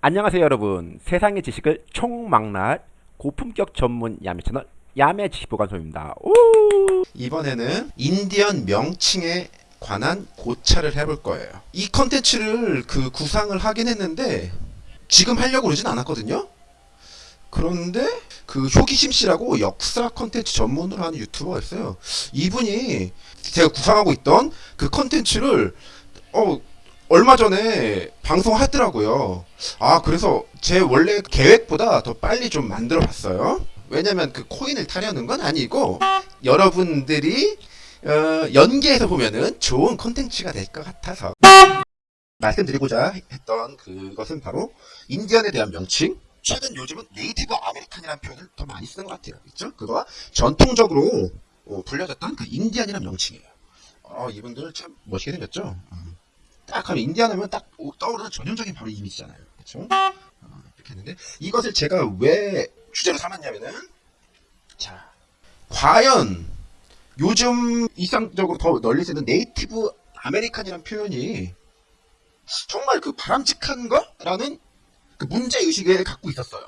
안녕하세요 여러분 세상의 지식을 총망라할 고품격 전문 야매 채널 야매 지식보관소입니다 오! 이번에는 인디언 명칭에 관한 고찰을 해볼 거예요. 이 컨텐츠를 그 구상을 하긴 했는데 지금 하려고 그러진 않았거든요. 그런데 그 효기심 씨라고 역사 컨텐츠 전문으로 하는 유튜버가 있어요. 이분이 제가 구상하고 있던 그 컨텐츠를 어 얼마 전에 방송하더라고요. 아 그래서 제 원래 계획보다 더 빨리 좀 만들어 봤어요. 왜냐면 그 코인을 타려는 건 아니고 여러분들이 어, 연계해서 보면은 좋은 콘텐츠가 될 것 같아서 말씀드리고자 했던 그것은 바로 인디언에 대한 명칭 최근 요즘은 Native American이라는 표현을 더 많이 쓰는 것 같아요 그죠? 그거와 전통적으로 어, 불려졌던 그 인디언이라는 명칭이에요 어, 이분들 참 멋있게 생겼죠? 어. 딱 하면 인디언 하면 딱 떠오르는 전형적인 바로 이미지잖아요? 어, 이렇게 했는데 이것을 제가 왜 주제로 삼았냐면은 자 과연 요즘 이상적으로 더 널리 쓰는 Native American이라는 표현이 정말 그 바람직한가? 라는 그 문제 의식을 갖고 있었어요.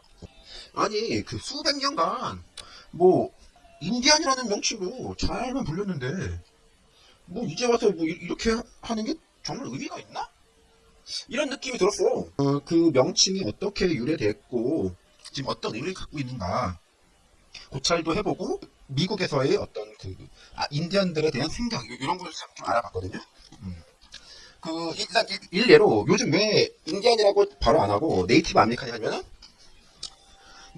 아니, 그 수백 년간, 뭐, 인디안이라는 명칭으로 잘만 불렸는데, 뭐, 이제 와서 뭐, 이- 이렇게 하- 하는 게 정말 의미가 있나? 이런 느낌이 들었어. 어, 그 명칭이 어떻게 유래됐고, 지금 어떤 의미를 갖고 있는가. 고찰도 해보고, 미국에서의 어떤 그 아, 인디언들에 대한 생각 요- 이런 걸 좀 알아봤거든요. 음. 그 일단 일- 일례로 요즘 왜 인디언이라고 바로 안 하고 Native American이 하면은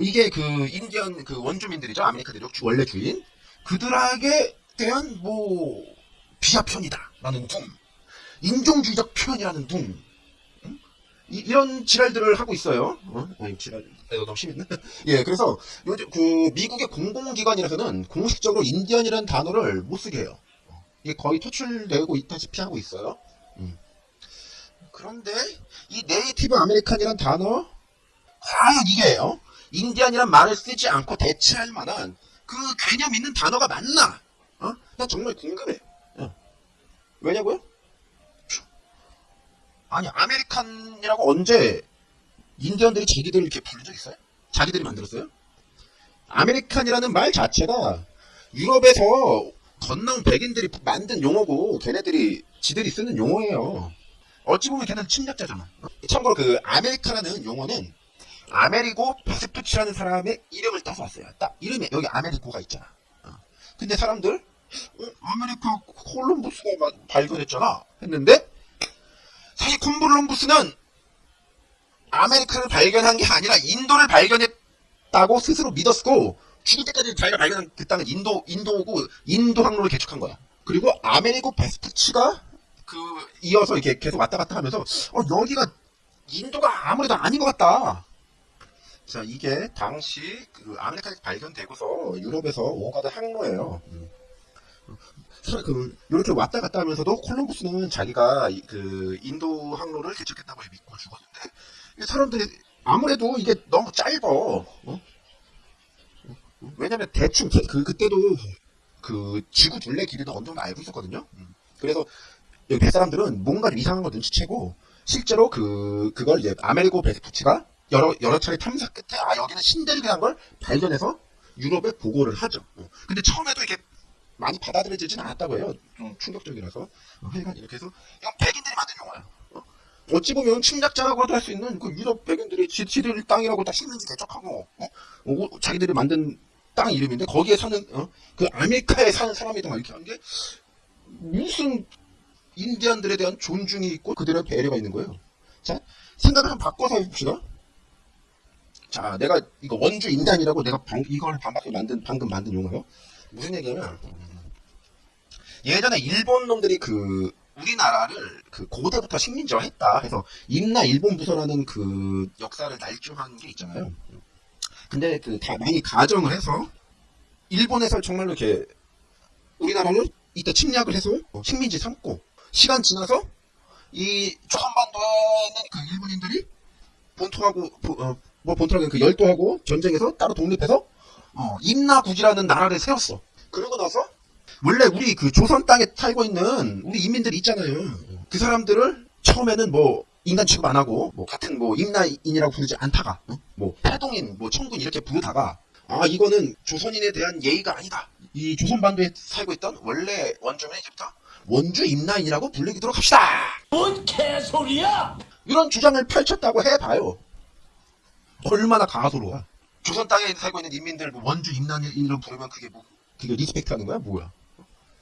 이게 그 인디언 그 원주민들이죠 아메리카들이 주- 원래 주인 그들에게 대한 뭐 비하 표현이다라는 둥 인종주의적 표현이라는 둥 음? 이, 이런 지랄들을 하고 있어요. 어? 아니 지랄 내가 너무 심했나? 예, 그래서 요즘 그 미국의 공공기관에서는 공식적으로 인디언이라는 단어를 못 쓰게 해요. 이게 거의 퇴출되고 있다시피 하고 있어요. 음. 그런데 이 Native American이란 단어 과연 이게요? 인디언이란 말을 쓰지 않고 대체할 만한 그 개념 있는 단어가 맞나? 어? 난 정말 궁금해. 요 왜냐고요? 아니 American이라고 언제 인디언들이 자기들을 이렇게 부른 적 있어요? 자기들이 만들었어요? American이라는 말 자체가 유럽에서 건너온 백인들이 만든 용어고 걔네들이 지들이 쓰는 용어예요. 어찌 보면 걔는 침략자잖아. 참고로 그 아메리카라는 용어는 아메리고 베스푸치라는 사람의 이름을 따서 왔어요. 딱 이름에 여기 아메리고가 있잖아. 어. 근데 사람들 어, 아메리카 콜럼부스가 마- 발견했잖아 했는데 사실 콜럼부스는 아메리카를 발견한 게 아니라 인도를 발견했다고 스스로 믿었고 죽을 때까지 자기가 발견한 그 땅은 인도 인도고 인도 항로를 개척한 거야. 그리고 아메리고 베스푸치가 그 이어서 이렇게 계속 왔다 갔다 하면서 어 여기가 인도가 아무래도 아닌 것 같다. 자 이게 당시 그 아메리카에서 발견되고서 유럽에서 오가던 항로예요. 음. 사- 그 이렇게 왔다 갔다 하면서도 콜럼부스는 자기가 이- 그 인도 항로를 개척했다고 믿고 죽었는데 이 사람들이 아무래도 이게 너무 짧아. 어? 왜냐면 대충 개- 그 그때도 그 지구 둘레 길이도 어느 정도 알고 있었거든요. 음. 그래서 여기 배 사람들은 뭔가 좀 이상한 거 눈치채고 실제로 그 그걸 이제 아메리고 베스푸치가 여러 여러 차례 탐사 끝에 아 여기는 신데르라는 걸 발견해서 유럽에 보고를 하죠. 어. 근데 처음에도 이게 많이 받아들여지진 않았다고 해요. 좀 충격적이라서 어, 하여간 이렇게 해서 이건 백인들이 만든 용어야. 어? 어찌 보면 침략자라고도 할 수 있는 그 유럽 백인들이 지, 지들 땅이라고 다 식민지 개척하고 어? 어, 자기들이 만든 땅 이름인데 거기에 사는 어? 그 아메리카에 사는 사람이다 막 이렇게 한 게 무슨 인디언들에 대한 존중이 있고 그들의 배려가 있는 거예요. 자 생각을 한번 바꿔서 해봅시다. 자 내가 이거 원주 인디언이라고 내가 방, 이걸 반박해 만든 방금 만든 용어요. 무슨 얘기냐면 음, 예전에 일본 놈들이 그 우리나라를 그 고대부터 식민지화했다 해서 임나 일본 부서라는 그 역사를 날조한 게 있잖아요. 근데 그 다 많이 가정을 해서 일본에서 정말로 이렇게 우리나라를 이때 침략을 해서 어, 식민지 삼고 시간 지나서 이 조선반도에 있는 그 일본인들이 본토하고 보- 어, 뭐 본토라는 그 열도하고 전쟁에서 따로 독립해서 어, 임나국이라는 나라를 세웠어. 그러고 나서 원래 우리 그 조선 땅에 살고 있는 우리 이민들이 있잖아요. 그 사람들을 처음에는 뭐 인간 취급 안 하고 뭐 같은 뭐 임나인이라고 부르지 않다가 어? 뭐 태동인 뭐 청군 이렇게 부르다가 아 이거는 조선인에 대한 예의가 아니다 이 조선 반도에 살고 있던 원래 원주민 이제부터 원주 임나인이라고 불리도록 합시다 뭔 개소리야! 이런 주장을 펼쳤다고 해봐요 얼마나 가소로워 조선 땅에 살고 있는 인민들 뭐 원주 임나인으로 부르면 그게 뭐 그게 respect 하는 거야 뭐야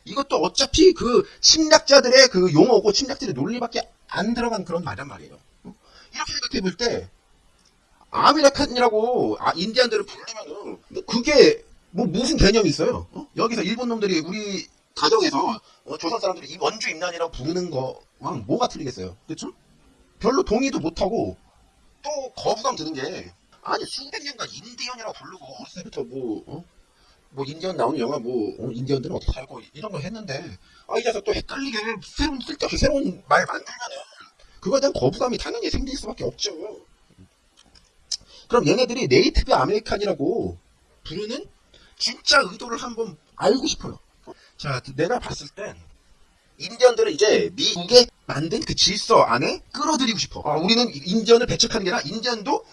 이것도 어차피 그 침략자들의 그 용어고 침략자들의 논리밖에 안 들어간 그런 말이란 말이에요. 이렇게 생각해 볼 때 American이라고 아, 인디안들을 부르면은 뭐 그게 뭐 무슨 개념이 있어요? 어? 여기서 일본 놈들이 우리 가정에서 어, 조선 사람들이 이 원주 임나인이라고 부르는 거랑 뭐가 틀리겠어요? 그렇죠? 별로 동의도 못하고 또 거부감 드는 게 아니 수백 년간 인디언이라고 부르고 어렸을 때부터 뭐 어? 뭐 인디언 나오는 영화 뭐 어, 인디언들은 어떻게 살고 이런 걸 했는데 아 이제서 또 헷갈리게 새로운 쓸데없이 새로운 말 만들면은 그거에 대한 거부감이 당연히 생길 수밖에 없죠. 그럼 얘네들이 Native American이라고 부르는 진짜 의도를 한번 알고 싶어요. 자, 내가 봤을 땐 인디언들을 이제 미국에 만든 그 질서 안에 끌어들이고 싶어. 아, 우리는 인디언을 배척하는 게 아니라 인디언도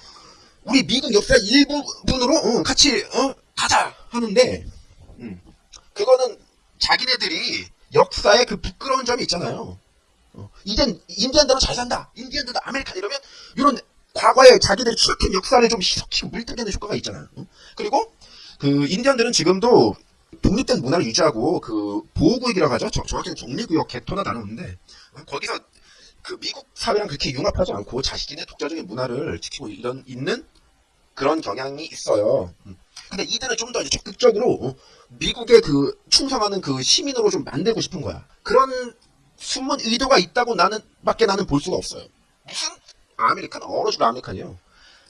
우리 미국 역사의 일부분으로 어, 같이 어, 가자 하는데 음, 그거는 자기네들이 역사에 그 부끄러운 점이 있잖아요. 어, 이젠 인디언들은 잘 산다. 인디언들도 American 이러면 이런 과거에 자기들이 추악한 역사를 좀 희석시키고 물타기하는 효과가 있잖아요. 어? 그리고 그 인디언들은 지금도 독립된 문화를 유지하고 그 보호구역이라고 하죠. 정- 정확히는 정리구역 게토나 나누는데 어, 거기서 그 미국 사회랑 그렇게 융합하지 않고 자신의 독자적인 문화를 지키고 이런 있는 그런 경향이 있어요. 음. 근데 이들은 좀더 적극적으로 어, 미국의 그 충성하는 그 시민으로 좀 만들고 싶은 거야. 그런 숨은 의도가 있다고 나는 밖에 나는 볼 수가 없어요. 무슨 American 얼어죽을 American이에요.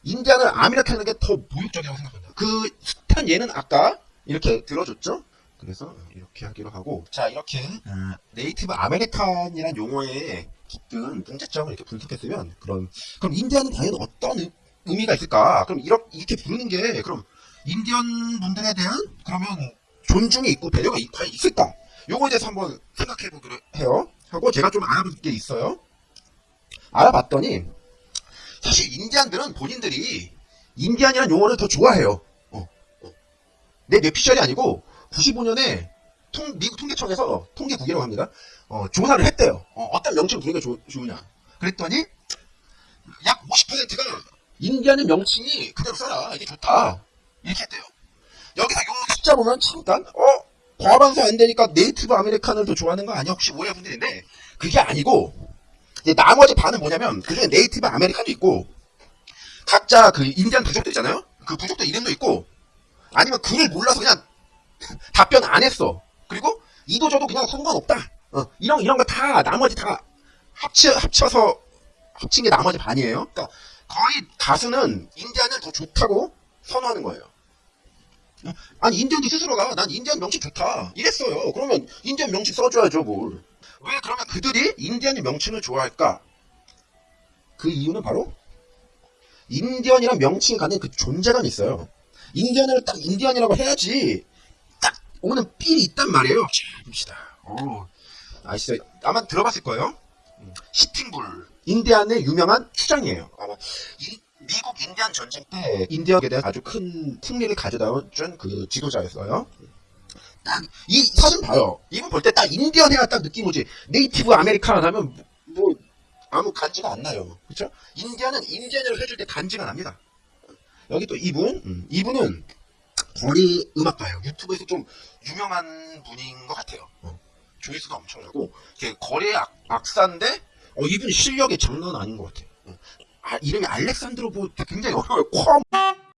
인디안을 American하는 게 더 모욕적이라고 생각합니다. 그 숱한 예는 아까 이렇게 들어줬죠. 그래서 이렇게 하기로 하고 자 이렇게 어, Native American이란 용어의 깊은 문제점을 이렇게 분석했으면 그럼 그럼 인디안은 당연히 어떤 의- 의미가 있을까? 그럼 이렇게, 이렇게 부르는 게 그럼 인디언 분들에 대한 그러면 존중이 있고 배려가 있- 있을까? 요거에 대해서 한번 생각해 보기로 해요. 하고 제가 좀 알아볼 게 있어요. 알아봤더니 사실 인디안들은 본인들이 인디안이라는 용어를 더 좋아해요. 어, 어. 내 뇌피셜이 아니고 95년에 통, 미국 통계청에서 통계국이라고 합니다. 어, 조사를 했대요. 어, 떤 명칭을 부르는 게 좋- 좋으냐. 그랬더니 약 50%가 인디안의 명칭이 그대로 써라. 이게 좋다. 이렇게 했대요. 여기서 요 숫자 보면 잠깐 어? 과반수 안 되니까 Native American을 더 좋아하는 거 아니야? 혹시 오해할 분들 있는데 그게 아니고 이제 나머지 반은 뭐냐면 그중에 Native American도 있고 각자 그 인디안 부족들 있잖아요. 그 부족들 이름도 있고 아니면 글을 몰라서 그냥 답변 안 했어. 그리고 이도저도 그냥 상관없다. 어, 이런 이런 거 다 나머지 다 합쳐 합쳐서 합친 게 나머지 반이에요. 그러니까 거의 다수는 인디안을 더 좋다고 선호하는 거예요. 어? 아니 인디언이 스스로가 난 인디언 명칭 좋다 이랬어요. 그러면 인디언 명칭 써줘야죠 뭘. 왜 그러면 그들이 인디언의 명칭을 좋아할까? 그 이유는 바로 인디언이란 명칭이 갖는 그 존재감이 있어요. 인디언을 딱 인디언이라고 해야지 딱 오는 feel이 있단 말이에요. 자, 봅시다. 어, 아시죠? 아마 들어봤을 거예요. 음, 시팅불. 인디안의 유명한 추장이에요. 아마 이- 미국 인디안 전쟁 때 인디언에 대한 아주 큰 승리를 가져다 준 그 지도자였어요. 딱 이 사진 봐요. 이분 볼 때 딱 인디언 해야 딱 느낌 오지. Native American으로 하면 뭐, 뭐 아무 간지가 안 나요. 그렇죠? 인디언은 인디언을 해줄 때 간지가 납니다. 여기 또 이분, 음, 이분은 거리 음악가예요. 유튜브에서 좀 유명한 분인 것 같아요. 어, 조회수가 엄청나고 거리 악, 악사인데 어, 이분 실력이 장난 아닌 것 같아요. 어. 아, 이름이 알렉산드로 뭐 굉장히 어려워요. 콤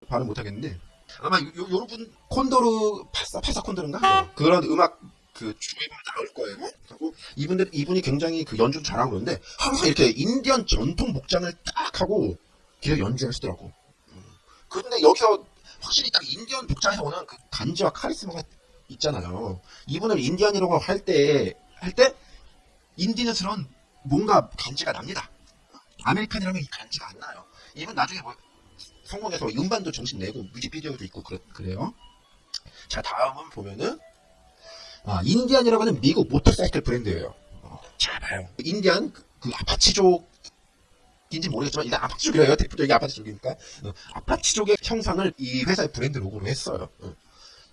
발음 못하겠는데 아마 요, 요, 여러분 콘도르 파사 파사 콘도르인가 어, 그런 음악 그 주에 나올 거예요. 그리고 이분들 이분이 굉장히 그 연주 잘하고 그러는데 항상 이렇게 인디언 전통 복장을 딱 하고 계속 연주하시더라고. 음. 근데 여기서 확실히 딱 인디언 복장에서 오는 그 간지와 카리스마가 있잖아요. 이분을 인디언이라고 할 때 할 때 인디언스러운 뭔가 간지가 납니다. American이라면 이 간지가 안 나요. 이분 나중에 뭐 성공해서 음반도 정식 내고 뮤직비디오도 있고 그래, 그래요. 자 다음은 보면은 아, 인디안이라고 하는 미국 모터사이클 브랜드예요. 어, 자 봐요. 인디안 그, 그 아파치족 인지 모르겠지만 일단 아파치족이래요. 대표적인 아파치족이니까 어, 아파치족의 형상을 이 회사의 브랜드 로고로 했어요. 어,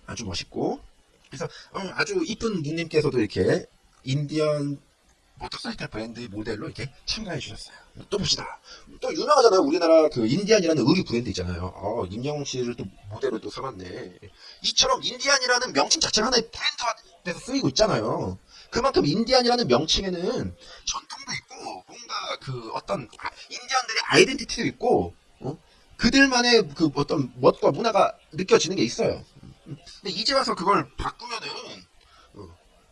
아주 멋있고 그래서 어, 아주 이쁜 누님께서도 이렇게 인디언 모터사이클 브랜드 모델로 이렇게 참가해 주셨어요. 또 봅시다. 또 유명하잖아요. 우리나라 그 인디안이라는 의류 브랜드 있잖아요. 어, 임영웅 씨를 또 모델로 또 삼았네. 이처럼 인디안이라는 명칭 자체가 하나의 브랜드화 돼서 쓰이고 있잖아요. 그만큼 인디안이라는 명칭에는 전통도 있고 뭔가 그 어떤 아- 인디언들의 아이덴티티도 있고 어? 그들만의 그 어떤 멋과 문화가 느껴지는 게 있어요. 근데 이제 와서 그걸 바꾸면은 어,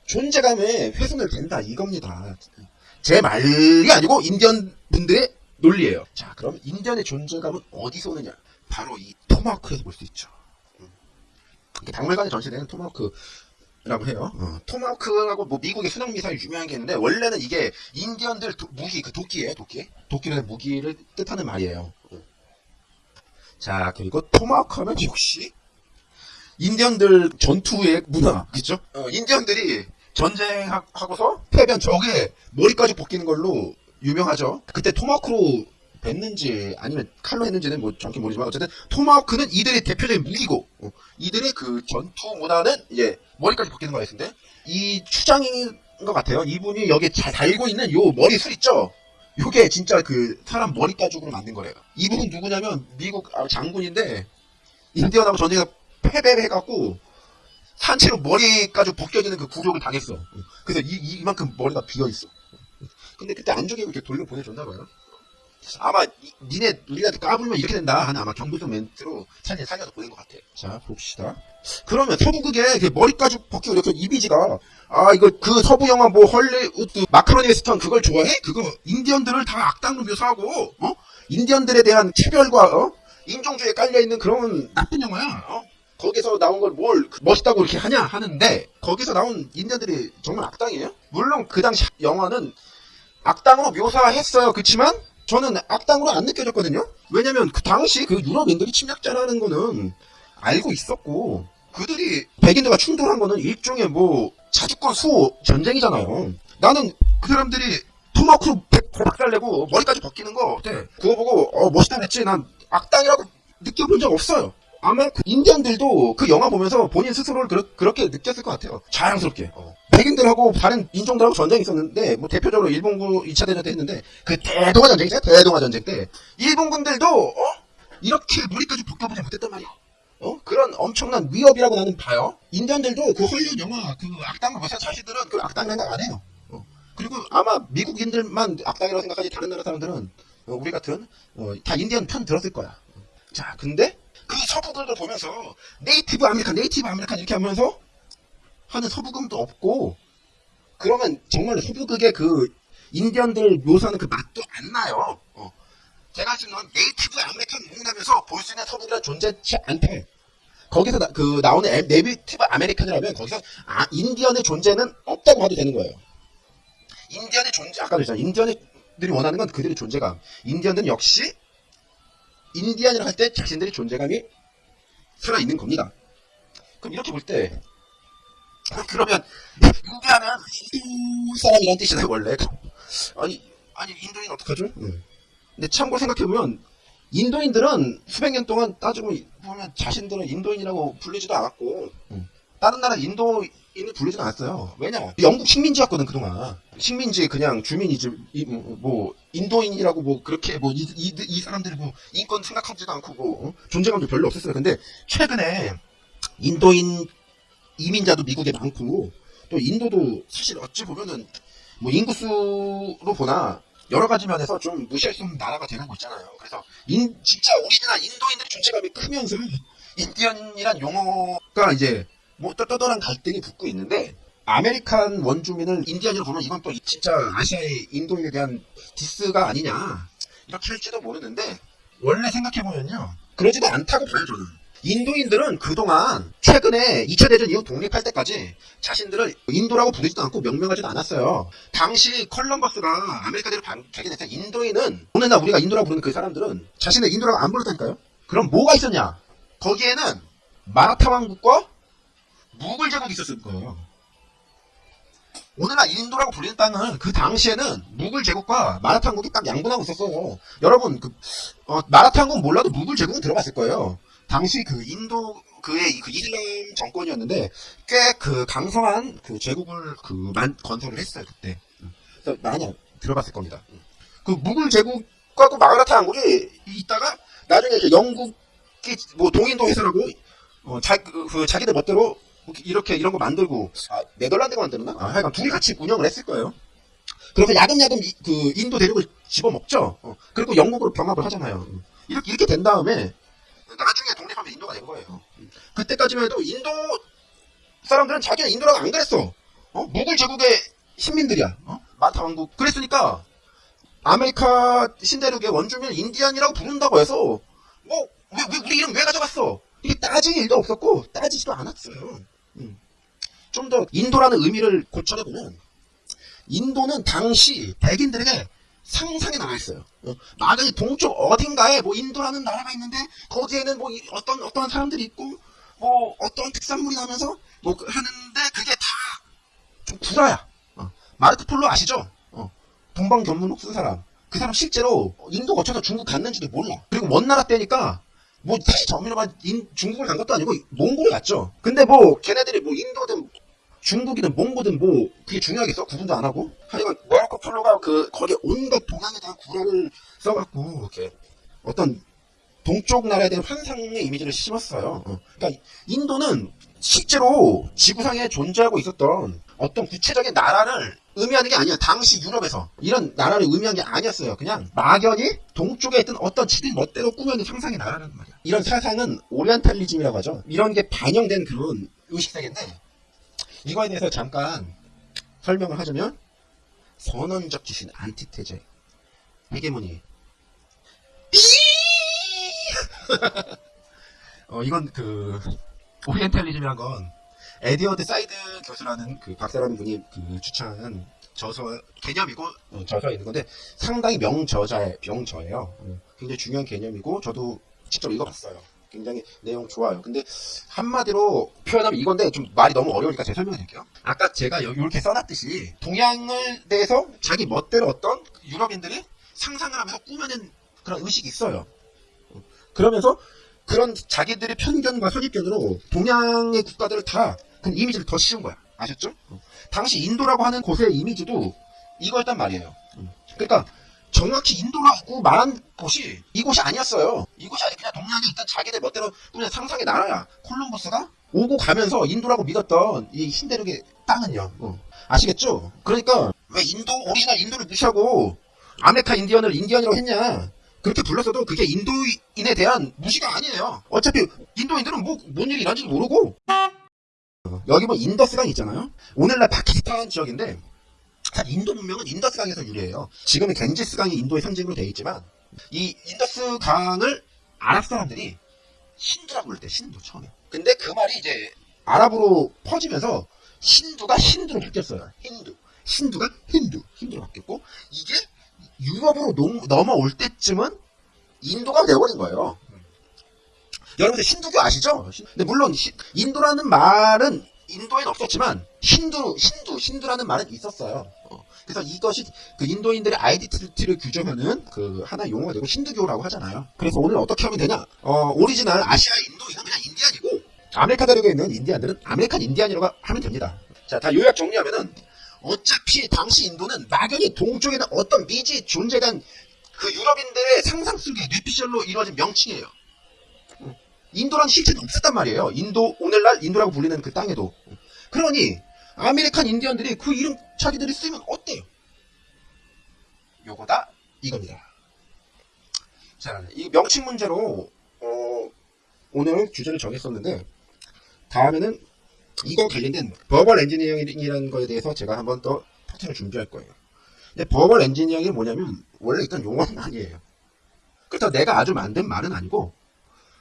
존재감에 훼손을 된다 이겁니다. 제 말이 아니고 인디언 분들의 논리예요. 자, 그럼 인디언의 존재감은 어디서 오느냐? 바로 이 토마호크에서 볼 수 있죠. 음. 이게 박물관에 전시되는 토마호크 라고 해요. 어, 토마호크라고 뭐 미국의 순항 미사일 유명한 게 있는데 원래는 이게 인디언들 도- 무기 그 도끼예요, 도끼. 도끼로 된 무기를 뜻하는 말이에요. 어. 자, 그리고 토마호크 하면 역시 인디언들 전투의 문화, 그죠? 어, 인디언들이 전쟁하고서 패배한 적에 머리까지 벗기는 걸로 유명하죠. 그때 토마호크로 뱉는지 아니면 칼로 했는지는 뭐 정확히 모르지만 어쨌든 토마호크는 이들의 대표적인 무기고 어, 이들의 그 전투 문화는 이제 머리까지 벗기는 거가 있는데 이 추장인 것 같아요. 이분이 여기 잘 달고 있는 요 머리술 있죠? 요게 진짜 그 사람 머리 가죽으로 만든 거래요. 이분은 누구냐면 미국 아, 장군인데 인디언하고 전쟁에서 패배해갖고 산채로 머리까지 벗겨지는 그 굴욕을 당했어. 그래서 이, 이- 이만큼 머리가 비어있어. 근데 그때 안 죽이고 이렇게 돌려 보내줬나 봐요. 아마 이- 니네 우리가 까불면 이렇게 된다 하는 아마 경고성 멘트로 사진 살려서 보낸 것 같아요. 자 봅시다. 그러면 서부극에 그 머리까지 벗기고 이렇게 이미지가 아 이거 그 서부 영화 뭐 헐리우드 마카로니 웨스턴 그걸 좋아해? 그거 인디언들을 다 악당으로 묘사하고 어? 인디언들에 대한 차별과 어? 인종주의에 깔려 있는 그런 나쁜 영화야. 어? 거기서 나온 걸 뭘 멋있다고 이렇게 하냐 하는데 거기서 나온 인디언들이 정말 악당이에요? 물론 그 당시 영화는 악당으로 묘사했어요. 그렇지만 저는 악당으로 안 느껴졌거든요. 왜냐면 그 당시 그 유럽인들이 침략자라는 거는 알고 있었고 그들이 백인들과 충돌한 거는 일종의 뭐 자주권 수호 전쟁이잖아요. 나는 그 사람들이 토마호크로 백- 박살내고 머리까지 벗기는 거 어때? 그거 보고 어 멋있다 그랬지. 난 악당이라고 느껴본 적 없어요. 아마 그 인디언들도 그 영화 보면서 본인 스스로를 그렇, 그렇 게 느꼈을 것 같아요. 자랑스럽게. 어. 백인들하고 다른 인종들하고 전쟁이 있었는데 뭐 대표적으로 일본군 2차 대전 때 했는데 그 대동아 전쟁이죠. 대동아 전쟁 때 일본군들도 어? 이렇게 머리까지 벗겨보지 못했단 말이야. 어? 그런 엄청난 위협이라고 나는 봐요. 인디언들도 그 헐리우드 영화 그 악당을 봐서 자신들은 그 악당 생각 안 해요. 어. 그리고 아마 미국인들만 악당이라고 생각하지 다른 나라 사람들은 어, 우리 같은 어, 다 인디언 편 들었을 거야. 자, 근데 그 서부극도 보면서 Native American, Native American 이렇게 하면서 하는 서부극도 없고 그러면 정말 서부극의 그 인디언들 묘사하는 그 맛도 안 나요. 어. 제가 지금 Native American 몽나면서 볼 수 있는 서부극은 존재치 않다. 거기서 나, 그 나오는 에- Native American이라면 거기서 아, 인디언의 존재는 없다고 봐도 되는 거예요. 인디언의 존재 아까 그랬잖아요. 인디언들이 원하는 건 그들의 존재감. 인디언들은 역시 인디언이라 할때 자신들의 존재감이 살아 있는 겁니다. 그럼 이렇게 볼 때 그러면 인디언은 인도 사람이란 뜻이잖아요 원래. 아니 아니 인도인 어떡하죠? 근데 참고로 생각해보면 인도인들은 수백 년 동안 따지고 보면 자신들은 인도인이라고 불리지도 않았고 다른 나라 인도 인을 불리지도 않았어요. 왜냐? 영국 식민지였거든 그동안. 식민지 그냥 주민이지 이, 뭐 인도인이라고 뭐 그렇게 뭐이 사람들이 뭐 인권 생각하지도 않고 뭐 어? 존재감도 별로 없었어요. 근데 최근에 인도인 이민자도 미국에 많고 또 인도도 사실 어찌 보면은 뭐 인구수로 보나 여러 가지 면에서 좀 무시할 수 없는 나라가 되는 거 있잖아요. 그래서 인 진짜 오리지널 인도인들의 존재감이 크면서 인디언이란 용어가 이제 뭐 떠떠떠한 갈등이 붙고 있는데 American 원주민을 인디언으로 보면 이건 또 진짜 아시아의 인도인에 대한 diss가 아니냐 이렇게 할지도 모르는데 원래 생각해보면요 그러지도 않다고 봐요 저는 인도인들은 그동안 최근에 2차 대전 이후 독립할 때까지 자신들을 인도라고 부르지도 않고 명명하지도 않았어요. 당시 컬럼버스가 아메리카 대륙 발견했을 때 인도인은 오늘날 우리가 인도라고 부르는 그 사람들은 자신을 인도라고 안 불렀다니까요. 그럼 뭐가 있었냐? 거기에는 마라타 왕국과 무굴 제국이 있었을 거예요. 오늘날 인도라고 불리는 땅은 그 당시에는 무굴 제국과 마라타 왕국이 딱 양분하고 있었어요. 여러분 그 어, 마라타 왕국 몰라도 무굴 제국은 들어봤을 거예요. 당시 그 인도 그의 그 이슬람 정권이었는데 꽤 그 강성한 그 제국을 그 만 건설을 했어요 그때. 그래서 많이 들어봤을 겁니다. 그 무굴 제국과 그 마라타 왕국이 있다가 나중에 이제 영국이 뭐 동인도 해설하고 어, 자, 그, 그 자기들 멋대로 이렇게 이런 거 만들고 아, 네덜란드가 만들었나? 아, 하여간 둘이 같이 운영을 했을 거예요. 그래서 야금야금 이- 그 인도 대륙을 집어먹죠. 어, 그리고 영국으로 병합을 하잖아요. 이렇게 이렇게 된 다음에 나중에 독립하면 인도가 된 거예요. 그때까지만 해도 인도 사람들은 자기는 인도라고 안 그랬어. 어? 무굴 제국의 신민들이야. 어? 마라타 왕국. 그랬으니까 아메리카 신대륙의 원주민 인디안이라고 부른다고 해서 뭐 왜, 왜 우리 이름 왜 가져갔어? 이게 따질 일도 없었고 따지지도 않았어요. 좀더 인도라는 의미를 고쳐내 보면 인도는 당시 백인들에게 상상의 나라였어요. 어, 막연히 동쪽 어딘가에 뭐 인도라는 나라가 있는데 거기에는 뭐 이- 어떤 어떤 사람들이 있고 뭐 어떤 특산물이 나면서 뭐 그- 하는데 그게 다 좀 구라야. 어, 마르크 폴로 아시죠? 어, 동방견문록 쓴 사람. 그 사람 실제로 인도 거쳐서 중국 갔는지도 몰라. 그리고 원나라 때니까 뭐 다시 정밀로만 중국을 간 것도 아니고 몽골을 갔죠. 근데 뭐 걔네들이 뭐 인도든 중국이든 몽고든 뭐 그게 중요하겠어? 구분도 안 하고 하여간 마르코 폴로가 그 거기 온갖 동양에 대한 구라를 써갖고 이렇게 어떤 동쪽 나라에 대한 환상의 이미지를 심었어요. 어. 그러니까 인도는 실제로 지구상에 존재하고 있었던 어떤 구체적인 나라를 의미하는 게 아니야. 당시 유럽에서 이런 나라를 의미한 게 아니었어요. 그냥 막연히 동쪽에 있던 어떤 지들 멋대로 꾸며낸 상상의 나라라는 말이야. 이런 사상은 오리엔탈리즘이라고 하죠. 이런 게 반영된 그런 의식세계인데 이거에 대해서 잠깐 설명을 하자면 선언적 지신 안티테제 헤게모니 어 이건 그 오리엔탈리즘이란 건 에디어드 사이드 교수라는 그 박사라는 분이 그 추천한 저서 개념이고 어, 저서에 있는 건데 상당히 명저자의 명저예요. 음, 굉장히 중요한 개념이고 저도 직접 읽어봤어요. 굉장히 내용 좋아요. 근데 한마디로 표현하면 이건데 좀 말이 너무 어려우니까 제가 설명해 드릴게요. 아까 제가 여기 이렇게 써놨듯이 동양을 대해서 자기 멋대로 어떤 유럽인들이 상상을 하면서 꾸며낸 그런 의식이 있어요. 그러면서 그런 자기들의 편견과 선입견으로 동양의 국가들을 다 그 이미지를 더 씌운 거야. 아셨죠? 당시 인도라고 하는 곳의 이미지도 이거였단 말이에요. 그러니까 정확히 인도라고 말한 곳이 이곳이 아니었어요. 이곳이 아니 그냥 동양에 있던 자기들 멋대로 꾸민 상상의 나라야. 콜럼버스가 오고 가면서 인도라고 믿었던 이 신대륙의 땅은요. 어. 아시겠죠? 그러니까 왜 인도 오리지널 인도를 무시하고 아메리카 인디언을 인디언이라고 했냐? 그렇게 불렀어도 그게 인도인에 대한 무시가 아니에요. 어차피 인도인들은 뭐, 뭔 일이 일하는지도 모르고. 어, 여기 뭐 인더스강 있잖아요. 오늘날 파키스탄 지역인데, 사실 인도 문명은 인더스강에서 유래해요. 지금은 겐지스강이 인도의 상징으로 되어 있지만, 이 인더스강을 아랍 사람들이 신두라고 부를 때, 신두, 처음에. 근데 그 말이 이제 아랍으로 퍼지면서 신두가 힌두로 바뀌었어요. 힌두. 신두가 힌두. 힌두로 바뀌었고, 이게 유럽으로 넘, 넘어올 때쯤은 인도가 되어버린 거예요. 여러분들 힌두교 아시죠? 근데 물론 히- 인도라는 말은 인도에는 없었지만 힌두, 힌두, 힌두라는 말은 있었어요. 어, 그래서 이것이 그 인도인들의 아이덴티티를 규정하는 그 하나의 용어가 되고 힌두교라고 하잖아요. 그래서 오늘 어떻게 하면 되냐? 어, 오리지널 아시아 인도인은 그냥 인디안이고 아메리카 대륙에 있는 인디안들은 American Indian이라고 하면 됩니다. 자, 다 요약 정리하면은 어차피 당시 인도는 막연히 동쪽에는 어떤 미지 존재된 그 유럽인들의 상상 속의 뇌피셜로 이루어진 명칭이에요. 인도라는 실체는 없었단 말이에요. 인도, 오늘날 인도라고 불리는 그 땅에도. 그러니, American Indian들이 그 이름 자기들이 쓰면 어때요? 요거다, 이겁니다. 자, 이 명칭 문제로, 어, 오늘 주제를 정했었는데, 다음에는 이거 관련된 verbal engineering이라는 거에 대해서 제가 한번 더 파트를 준비할 거예요. 근데 verbal engineering이 뭐냐면, 원래 있던 용어는 아니에요. 그렇다고 내가 아주 만든 말은 아니고,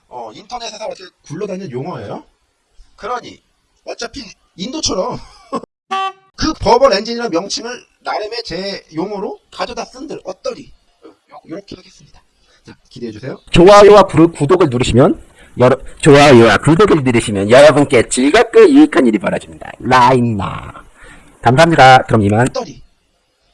어, 인터넷에서 이렇게 굴러다니는 용어예요. 그러니 어차피 인도처럼 그 버벌 엔진이라는 명칭을 나름의 제 용어로 가져다 쓴들 어떠리? 요렇게 하겠습니다. 자, 기대해 주세요. 좋아요와 구, 구독을 누르시면 여러, 좋아요와 구독을 누르시면 여러분께 즐겁고 유익한 일이 벌어집니다. 라인나 감사합니다. 그럼 이만. 떠리